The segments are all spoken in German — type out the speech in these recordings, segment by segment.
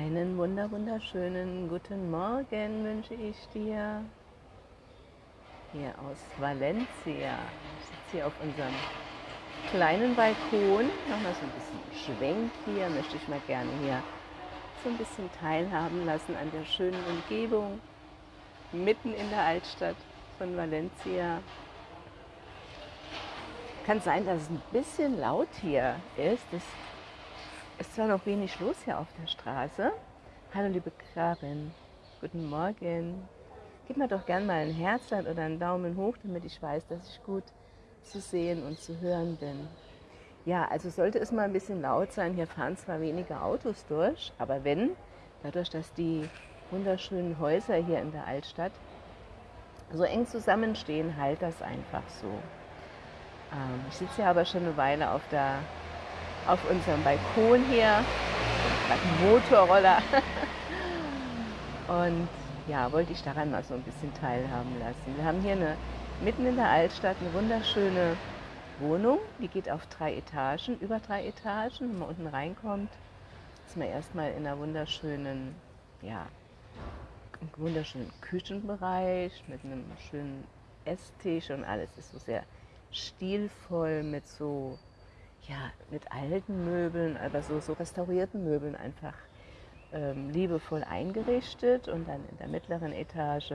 Einen wunder wunderschönen guten Morgen wünsche ich dir. Hier aus Valencia. Ich sitze hier auf unserem kleinen Balkon. Nochmal so ein bisschen Schwenk hier. Möchte ich mal gerne hier so ein bisschen teilhaben lassen an der schönen Umgebung. Mitten in der Altstadt von Valencia. Kann sein, dass es ein bisschen laut hier ist. Es ist zwar noch wenig los hier auf der Straße. Hallo liebe Karin, guten Morgen. Gib mir doch gern mal ein Herz oder einen Daumen hoch, damit ich weiß, dass ich gut zu sehen und zu hören bin. Ja, also sollte es mal ein bisschen laut sein, hier fahren zwar weniger Autos durch, aber wenn, dadurch, dass die wunderschönen Häuser hier in der Altstadt so eng zusammenstehen, halt das einfach so. Ähm, ich sitze ja aber schon eine Weile auf der auf unserem Balkon hier. Motorroller. Und ja, wollte ich daran mal so ein bisschen teilhaben lassen. Wir haben hier eine, mitten in der Altstadt eine wunderschöne Wohnung. Die geht auf drei Etagen, über drei Etagen. Wenn man unten reinkommt, ist man erstmal in einer wunderschönen, ja, wunderschönen Küchenbereich mit einem schönen Esstisch und alles ist so sehr stilvoll mit so ja, mit alten Möbeln, aber so, so restaurierten Möbeln einfach ähm, liebevoll eingerichtet. Und dann in der mittleren Etage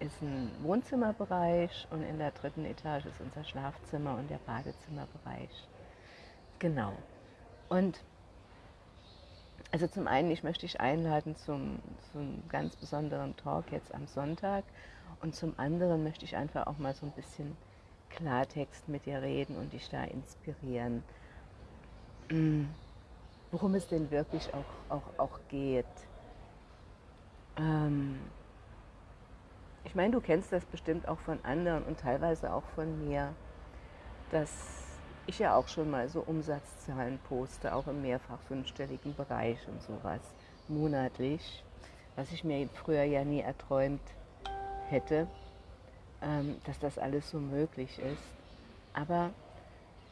ist ein Wohnzimmerbereich und in der dritten Etage ist unser Schlafzimmer und der Badezimmerbereich. Genau. Und also zum einen, ich möchte dich einladen zum, zum ganz besonderen Talk jetzt am Sonntag und zum anderen möchte ich einfach auch mal so ein bisschen Klartext mit dir reden und dich da inspirieren, mm, worum es denn wirklich auch, auch, auch geht. Ähm ich meine, du kennst das bestimmt auch von anderen und teilweise auch von mir, dass ich ja auch schon mal so Umsatzzahlen poste, auch im mehrfach fünfstelligen Bereich und sowas, monatlich, was ich mir früher ja nie erträumt hätte. Ähm, dass das alles so möglich ist. Aber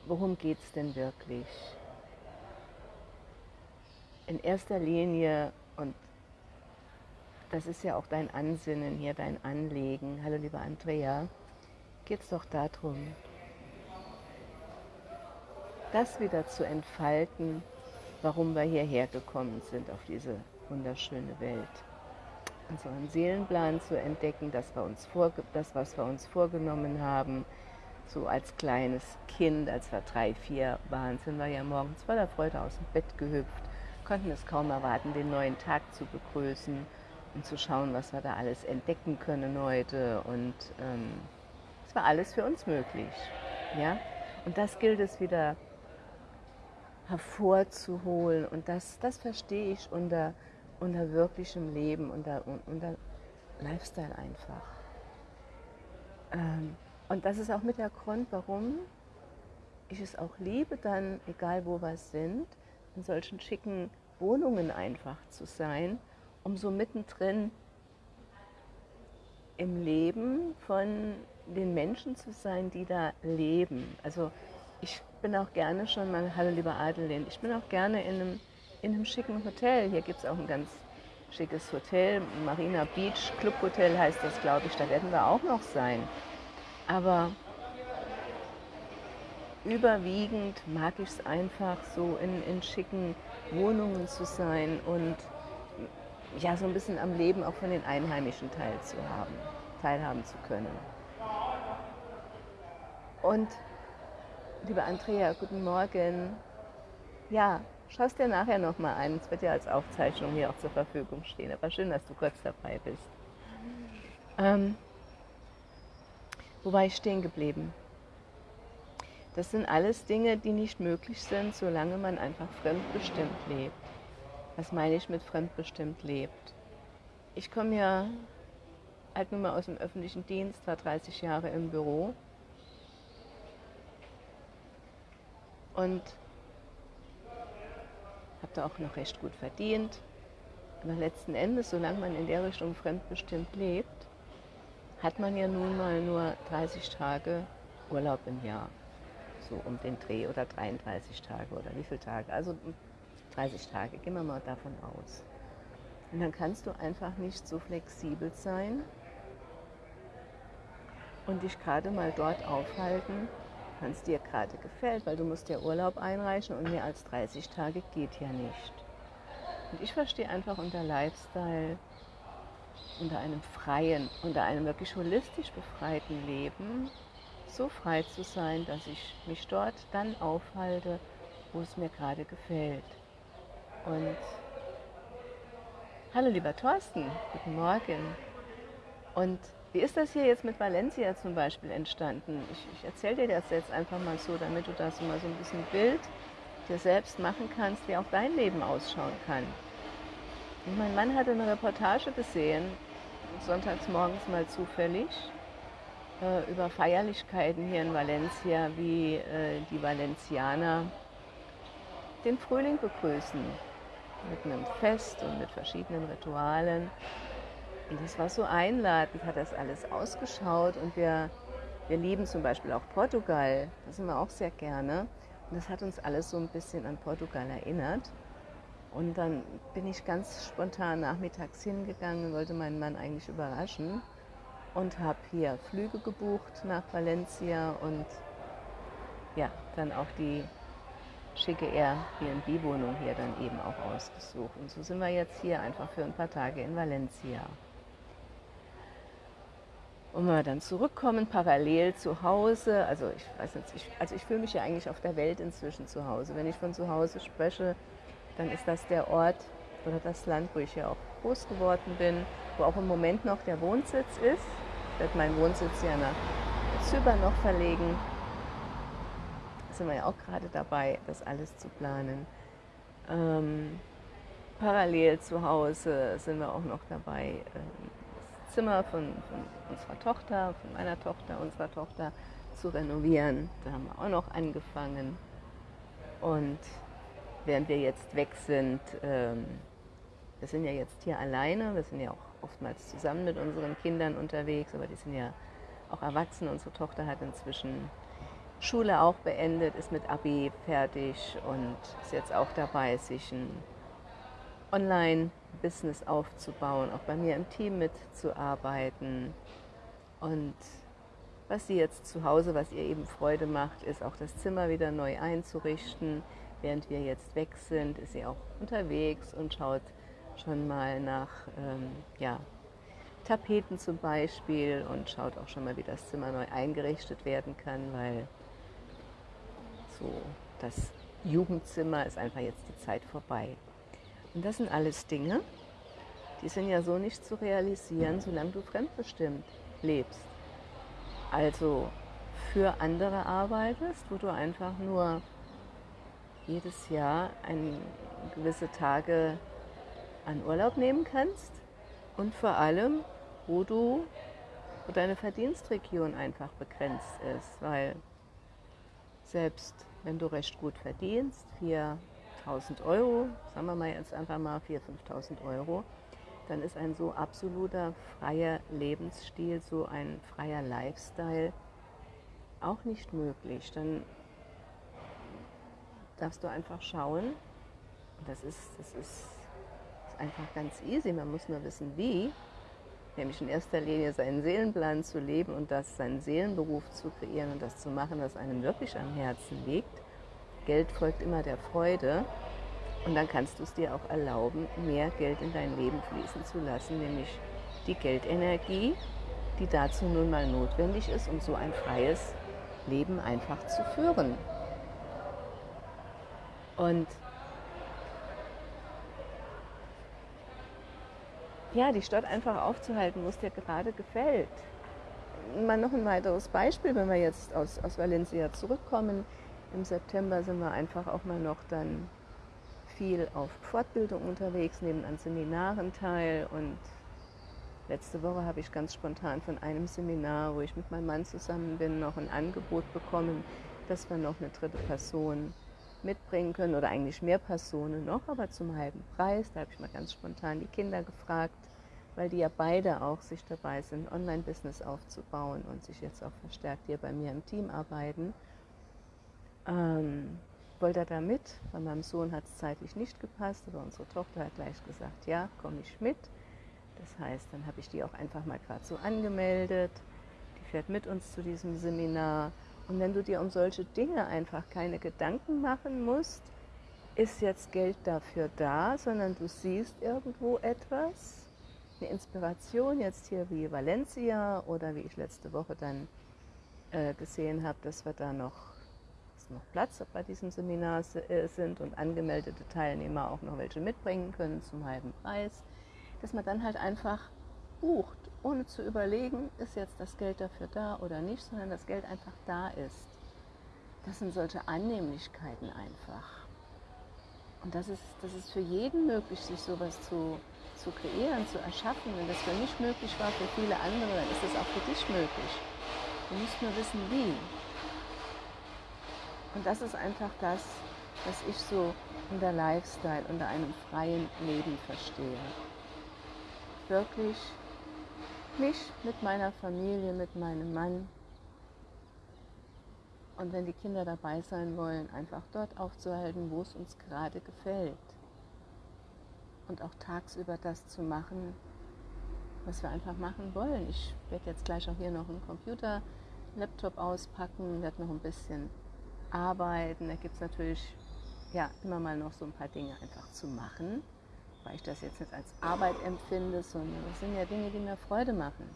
worum geht es denn wirklich? In erster Linie, und das ist ja auch dein Ansinnen hier, dein Anliegen, hallo liebe Andrea, geht es doch darum, das wieder zu entfalten, warum wir hierher gekommen sind auf diese wunderschöne Welt unseren Seelenplan zu entdecken, das, wir uns vor, das, was wir uns vorgenommen haben. So als kleines Kind, als wir drei, vier waren, sind wir ja morgens voller Freude aus dem Bett gehüpft, konnten es kaum erwarten, den neuen Tag zu begrüßen und zu schauen, was wir da alles entdecken können heute. Und ähm, es war alles für uns möglich. Ja? Und das gilt es wieder hervorzuholen. Und das, das verstehe ich unter unter wirklichem Leben, unter, unter Lifestyle einfach. Ähm, und das ist auch mit der Grund, warum ich es auch liebe, dann, egal wo wir sind, in solchen schicken Wohnungen einfach zu sein, um so mittendrin im Leben von den Menschen zu sein, die da leben. Also ich bin auch gerne schon mal, hallo lieber Adelin, ich bin auch gerne in einem in einem schicken Hotel. Hier gibt es auch ein ganz schickes Hotel, Marina Beach Club Hotel heißt das, glaube ich. Da werden wir auch noch sein. Aber überwiegend mag ich es einfach so in, in schicken Wohnungen zu sein und ja, so ein bisschen am Leben auch von den Einheimischen teilzuhaben, teilhaben zu können. Und liebe Andrea, guten Morgen. Ja, Schau es dir nachher nochmal ein. Es wird ja als Aufzeichnung hier auch zur Verfügung stehen. Aber schön, dass du kurz dabei bist. Ähm, wo war ich stehen geblieben? Das sind alles Dinge, die nicht möglich sind, solange man einfach fremdbestimmt lebt. Was meine ich mit fremdbestimmt lebt? Ich komme ja halt nun mal aus dem öffentlichen Dienst, war 30 Jahre im Büro. Und habe da auch noch recht gut verdient. Aber letzten Endes, solange man in der Richtung fremdbestimmt lebt, hat man ja nun mal nur 30 Tage Urlaub im Jahr. So um den Dreh oder 33 Tage oder wie viele Tage. Also 30 Tage, gehen wir mal davon aus. Und dann kannst du einfach nicht so flexibel sein und dich gerade mal dort aufhalten, wenn es dir gerade gefällt, weil du musst ja Urlaub einreichen und mehr als 30 Tage geht ja nicht. Und ich verstehe einfach unter Lifestyle, unter einem freien, unter einem wirklich holistisch befreiten Leben, so frei zu sein, dass ich mich dort dann aufhalte, wo es mir gerade gefällt. Und hallo lieber Thorsten, guten Morgen. Und wie ist das hier jetzt mit Valencia zum Beispiel entstanden? Ich, ich erzähle dir das jetzt einfach mal so, damit du das mal so ein bisschen Bild dir selbst machen kannst, wie auch dein Leben ausschauen kann. Und mein Mann hatte eine Reportage gesehen, sonntags morgens mal zufällig, äh, über Feierlichkeiten hier in Valencia, wie äh, die Valencianer den Frühling begrüßen. Mit einem Fest und mit verschiedenen Ritualen. Und das war so einladend, hat das alles ausgeschaut. Und wir, wir lieben zum Beispiel auch Portugal. Das sind wir auch sehr gerne. Und das hat uns alles so ein bisschen an Portugal erinnert. Und dann bin ich ganz spontan nachmittags hingegangen, wollte meinen Mann eigentlich überraschen und habe hier Flüge gebucht nach Valencia und ja, dann auch die schicke Airbnb-Wohnung hier dann eben auch ausgesucht. Und so sind wir jetzt hier einfach für ein paar Tage in Valencia. Und wenn wir dann zurückkommen, parallel zu Hause, also ich weiß nicht, ich, also ich fühle mich ja eigentlich auf der Welt inzwischen zu Hause. Wenn ich von zu Hause spreche, dann ist das der Ort oder das Land, wo ich ja auch groß geworden bin, wo auch im Moment noch der Wohnsitz ist. Ich werde meinen Wohnsitz ja nach Zypern noch verlegen. Da sind wir ja auch gerade dabei, das alles zu planen. Ähm, parallel zu Hause sind wir auch noch dabei, ähm, Zimmer von, von unserer Tochter, von meiner Tochter, unserer Tochter zu renovieren. Da haben wir auch noch angefangen. Und während wir jetzt weg sind, ähm, wir sind ja jetzt hier alleine, wir sind ja auch oftmals zusammen mit unseren Kindern unterwegs, aber die sind ja auch erwachsen. Unsere Tochter hat inzwischen Schule auch beendet, ist mit Abi fertig und ist jetzt auch dabei, sich ein Online-Business aufzubauen, auch bei mir im Team mitzuarbeiten. Und was sie jetzt zu Hause, was ihr eben Freude macht, ist auch das Zimmer wieder neu einzurichten. Während wir jetzt weg sind, ist sie auch unterwegs und schaut schon mal nach ähm, ja, Tapeten zum Beispiel und schaut auch schon mal, wie das Zimmer neu eingerichtet werden kann, weil so das Jugendzimmer ist einfach jetzt die Zeit vorbei. Und das sind alles Dinge, die sind ja so nicht zu realisieren, solange du fremdbestimmt lebst. Also für andere arbeitest, wo du einfach nur jedes Jahr ein, gewisse Tage an Urlaub nehmen kannst und vor allem, wo du wo deine Verdienstregion einfach begrenzt ist, weil selbst wenn du recht gut verdienst, 4.000 Euro, sagen wir mal jetzt einfach mal 4.000, 5.000 Euro, dann ist ein so absoluter freier Lebensstil, so ein freier Lifestyle auch nicht möglich. Dann darfst du einfach schauen, das ist, das ist, ist einfach ganz easy, man muss nur wissen, wie, nämlich in erster Linie seinen Seelenplan zu leben und das seinen Seelenberuf zu kreieren und das zu machen, was einem wirklich am Herzen liegt. Geld folgt immer der Freude und dann kannst du es dir auch erlauben, mehr Geld in dein Leben fließen zu lassen, nämlich die Geldenergie, die dazu nun mal notwendig ist, um so ein freies Leben einfach zu führen. Und ja, die Stadt einfach aufzuhalten, wo es dir gerade gefällt. Mal noch ein weiteres Beispiel, wenn wir jetzt aus, aus Valencia zurückkommen. Im September sind wir einfach auch mal noch dann viel auf Fortbildung unterwegs, nehmen an Seminaren teil und letzte Woche habe ich ganz spontan von einem Seminar, wo ich mit meinem Mann zusammen bin, noch ein Angebot bekommen, dass wir noch eine dritte Person mitbringen können oder eigentlich mehr Personen noch, aber zum halben Preis. Da habe ich mal ganz spontan die Kinder gefragt, weil die ja beide auch sich dabei sind, Online-Business aufzubauen und sich jetzt auch verstärkt hier bei mir im Team arbeiten. Ähm, wollte er da mit. Bei meinem Sohn hat es zeitlich nicht gepasst, aber unsere Tochter hat gleich gesagt, ja, komme ich mit. Das heißt, dann habe ich die auch einfach mal gerade so angemeldet. Die fährt mit uns zu diesem Seminar. Und wenn du dir um solche Dinge einfach keine Gedanken machen musst, ist jetzt Geld dafür da, sondern du siehst irgendwo etwas, eine Inspiration, jetzt hier wie Valencia oder wie ich letzte Woche dann äh, gesehen habe, dass wir da noch, noch Platz bei diesem Seminar äh, sind und angemeldete Teilnehmer auch noch welche mitbringen können zum halben Preis, dass man dann halt einfach bucht, ohne zu überlegen, ist jetzt das Geld dafür da oder nicht, sondern das Geld einfach da ist. Das sind solche Annehmlichkeiten einfach. Und das ist, das ist für jeden möglich, sich sowas zu, zu kreieren, zu erschaffen. Wenn das für mich möglich war, für viele andere, dann ist es auch für dich möglich. Du musst nur wissen, wie. Und das ist einfach das, was ich so unter Lifestyle, unter einem freien Leben verstehe. Wirklich mich mit meiner Familie, mit meinem Mann, und wenn die Kinder dabei sein wollen, einfach dort aufzuhalten, wo es uns gerade gefällt. Und auch tagsüber das zu machen, was wir einfach machen wollen. Ich werde jetzt gleich auch hier noch einen Computer, Laptop auspacken, werde noch ein bisschen arbeiten. Da gibt es natürlich ja, immer mal noch so ein paar Dinge einfach zu machen, weil ich das jetzt nicht als Arbeit empfinde, sondern das sind ja Dinge, die mir Freude machen.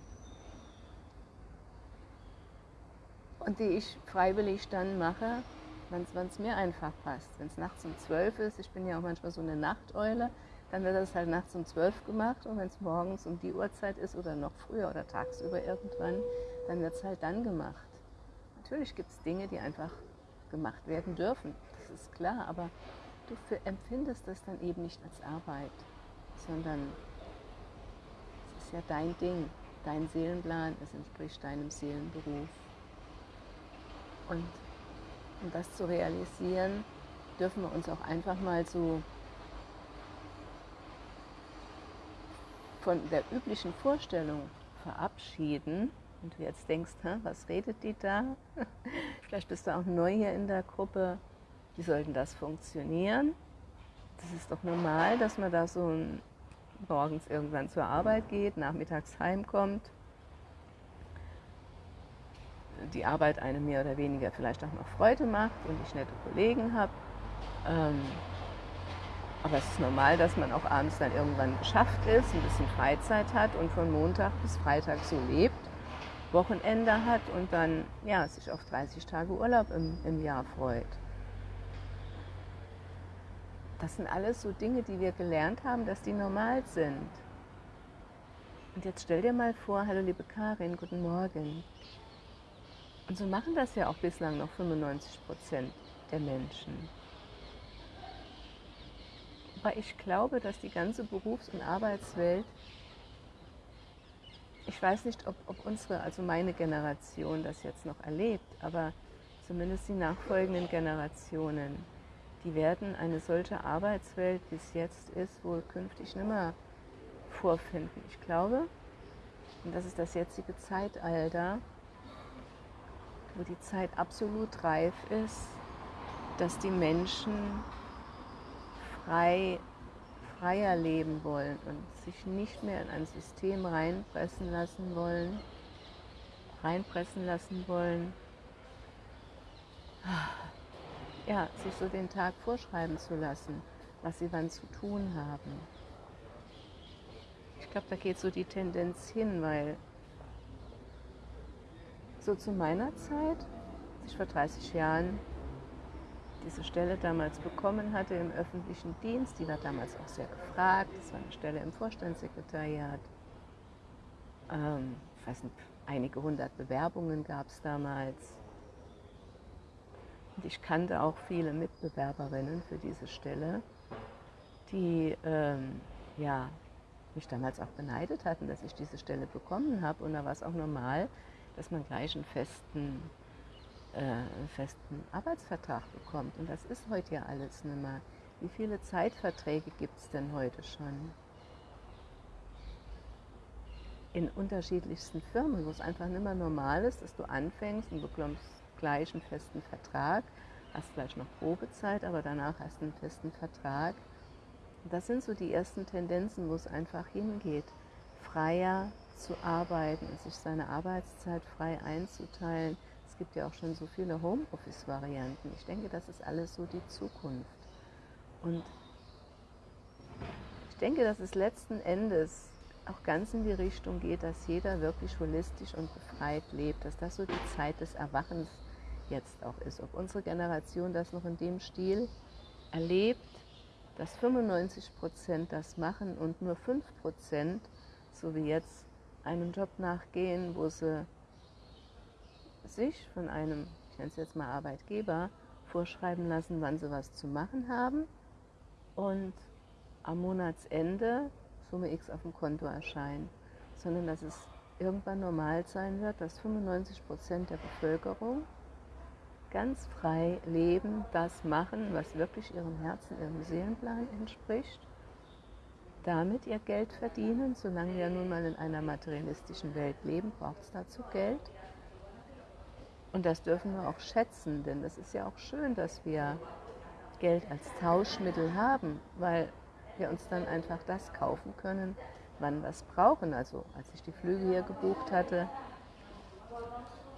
und die ich freiwillig dann mache, wenn es mir einfach passt. Wenn es nachts um zwölf ist, ich bin ja auch manchmal so eine Nachteule, dann wird das halt nachts um zwölf gemacht und wenn es morgens um die Uhrzeit ist oder noch früher oder tagsüber irgendwann, dann wird es halt dann gemacht. Natürlich gibt es Dinge, die einfach gemacht werden dürfen, das ist klar, aber du empfindest das dann eben nicht als Arbeit, sondern es ist ja dein Ding, dein Seelenplan, es entspricht deinem Seelenberuf. Und um das zu realisieren, dürfen wir uns auch einfach mal so von der üblichen Vorstellung verabschieden. Und du jetzt denkst, was redet die da? Vielleicht bist du auch neu hier in der Gruppe. Wie sollten das funktionieren? Das ist doch normal, dass man da so morgens irgendwann zur Arbeit geht, nachmittags heimkommt die Arbeit einem mehr oder weniger vielleicht auch noch Freude macht und ich nette Kollegen habe. Ähm, aber es ist normal, dass man auch abends dann irgendwann geschafft ist, ein bisschen Freizeit hat und von Montag bis Freitag so lebt, Wochenende hat und dann ja, sich auf 30 Tage Urlaub im, im Jahr freut. Das sind alles so Dinge, die wir gelernt haben, dass die normal sind. Und jetzt stell dir mal vor, hallo liebe Karin, guten Morgen. Und so machen das ja auch bislang noch 95 Prozent der Menschen. Aber ich glaube, dass die ganze Berufs- und Arbeitswelt, ich weiß nicht, ob, ob unsere, also meine Generation das jetzt noch erlebt, aber zumindest die nachfolgenden Generationen, die werden eine solche Arbeitswelt, wie es jetzt ist, wohl künftig nicht mehr vorfinden. Ich glaube, und das ist das jetzige Zeitalter, wo die Zeit absolut reif ist, dass die Menschen frei, freier leben wollen und sich nicht mehr in ein System reinpressen lassen wollen, reinpressen lassen wollen, ja, sich so den Tag vorschreiben zu lassen, was sie wann zu tun haben. Ich glaube, da geht so die Tendenz hin, weil so zu meiner Zeit, ich vor 30 Jahren diese Stelle damals bekommen hatte im öffentlichen Dienst, die war damals auch sehr gefragt, das war eine Stelle im Vorstandssekretariat. Ähm, ich weiß nicht, einige hundert Bewerbungen gab es damals. Und ich kannte auch viele Mitbewerberinnen für diese Stelle, die ähm, ja, mich damals auch beneidet hatten, dass ich diese Stelle bekommen habe. Und da war es auch normal, dass man gleich einen festen, einen festen Arbeitsvertrag bekommt. Und das ist heute ja alles nicht mehr. Wie viele Zeitverträge gibt es denn heute schon? In unterschiedlichsten Firmen, wo es einfach nicht mehr normal ist, dass du anfängst und bekommst gleich einen festen Vertrag hast vielleicht noch Probezeit, aber danach hast du einen festen Vertrag. Das sind so die ersten Tendenzen, wo es einfach hingeht, freier zu arbeiten, sich seine Arbeitszeit frei einzuteilen. Es gibt ja auch schon so viele Homeoffice-Varianten. Ich denke, das ist alles so die Zukunft. Und ich denke, dass es letzten Endes auch ganz in die Richtung geht, dass jeder wirklich holistisch und befreit lebt, dass das so die Zeit des Erwachens jetzt auch ist. Ob unsere Generation das noch in dem Stil erlebt, dass 95 Prozent das machen und nur 5 Prozent, so wie jetzt, einem Job nachgehen, wo sie sich von einem, ich nenne es jetzt mal Arbeitgeber, vorschreiben lassen, wann sie was zu machen haben und am Monatsende Summe X auf dem Konto erscheint, sondern dass es irgendwann normal sein wird, dass 95 Prozent der Bevölkerung ganz frei leben, das machen, was wirklich ihrem Herzen, ihrem Seelenplan entspricht, damit ihr Geld verdienen. Solange wir nun mal in einer materialistischen Welt leben, braucht es dazu Geld. Und das dürfen wir auch schätzen, denn es ist ja auch schön, dass wir Geld als Tauschmittel haben, weil wir uns dann einfach das kaufen können, wann wir es brauchen. Also als ich die Flüge hier gebucht hatte,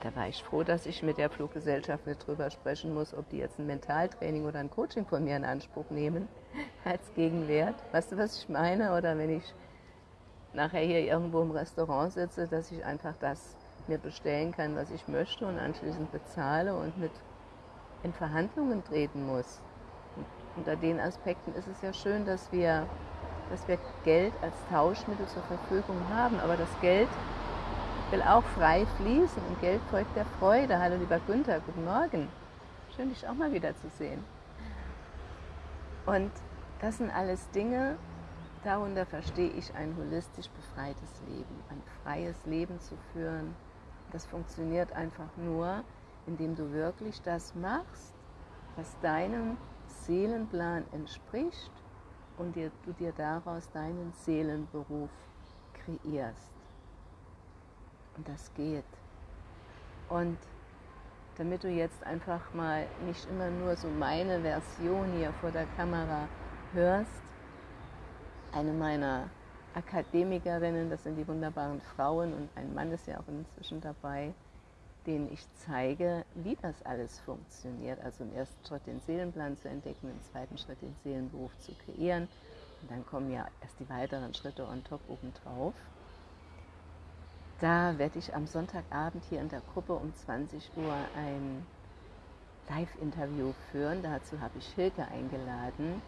da war ich froh, dass ich mit der Fluggesellschaft nicht drüber sprechen muss, ob die jetzt ein Mentaltraining oder ein Coaching von mir in Anspruch nehmen als Gegenwert. Weißt du, was ich meine? Oder wenn ich nachher hier irgendwo im Restaurant sitze, dass ich einfach das mir bestellen kann, was ich möchte und anschließend bezahle und mit in Verhandlungen treten muss unter den Aspekten ist es ja schön, dass wir, dass wir Geld als Tauschmittel zur Verfügung haben. Aber das Geld will auch frei fließen und Geld folgt der Freude. Hallo lieber Günther, guten Morgen. Schön, dich auch mal wieder zu sehen. Und das sind alles Dinge, darunter verstehe ich ein holistisch befreites Leben, ein freies Leben zu führen. Das funktioniert einfach nur, indem du wirklich das machst, was deinem Seelenplan entspricht und dir, du dir daraus deinen Seelenberuf kreierst. Und das geht. Und damit du jetzt einfach mal nicht immer nur so meine Version hier vor der Kamera hörst, eine meiner Akademikerinnen, das sind die wunderbaren Frauen und ein Mann ist ja auch inzwischen dabei, denen ich zeige, wie das alles funktioniert. Also im ersten Schritt den Seelenplan zu entdecken, im zweiten Schritt den Seelenberuf zu kreieren. Und dann kommen ja erst die weiteren Schritte on top obendrauf. Da werde ich am Sonntagabend hier in der Gruppe um 20 Uhr ein Live-Interview führen. Dazu habe ich Hilke eingeladen,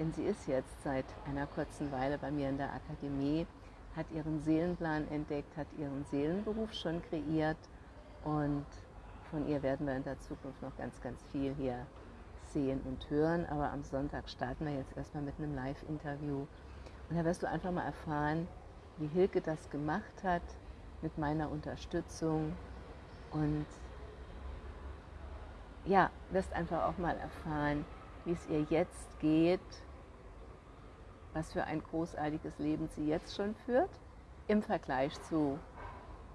denn sie ist jetzt seit einer kurzen Weile bei mir in der Akademie, hat ihren Seelenplan entdeckt, hat ihren Seelenberuf schon kreiert und von ihr werden wir in der Zukunft noch ganz, ganz viel hier sehen und hören. Aber am Sonntag starten wir jetzt erstmal mit einem Live-Interview. Und da wirst du einfach mal erfahren, wie Hilke das gemacht hat mit meiner Unterstützung. Und ja, wirst einfach auch mal erfahren, wie es ihr jetzt geht, was für ein großartiges Leben sie jetzt schon führt, im Vergleich zu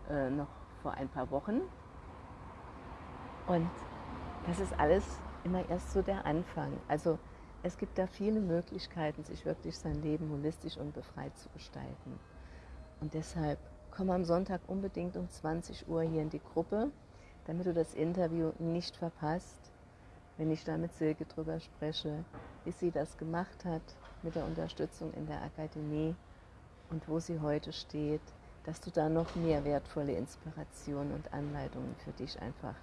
äh, noch vor ein paar Wochen. Und das ist alles immer erst so der Anfang. Also es gibt da viele Möglichkeiten, sich wirklich sein Leben holistisch und befreit zu gestalten. Und deshalb komm am Sonntag unbedingt um 20 Uhr hier in die Gruppe, damit du das Interview nicht verpasst, wenn ich da mit Silke drüber spreche, wie sie das gemacht hat mit der Unterstützung in der Akademie und wo sie heute steht dass du da noch mehr wertvolle Inspirationen und Anleitungen für dich einfach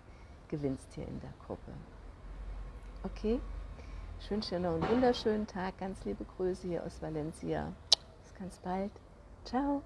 gewinnst hier in der Gruppe. Okay, ich wünsche dir noch einen wunderschönen Tag. Ganz liebe Grüße hier aus Valencia. Bis ganz bald. Ciao.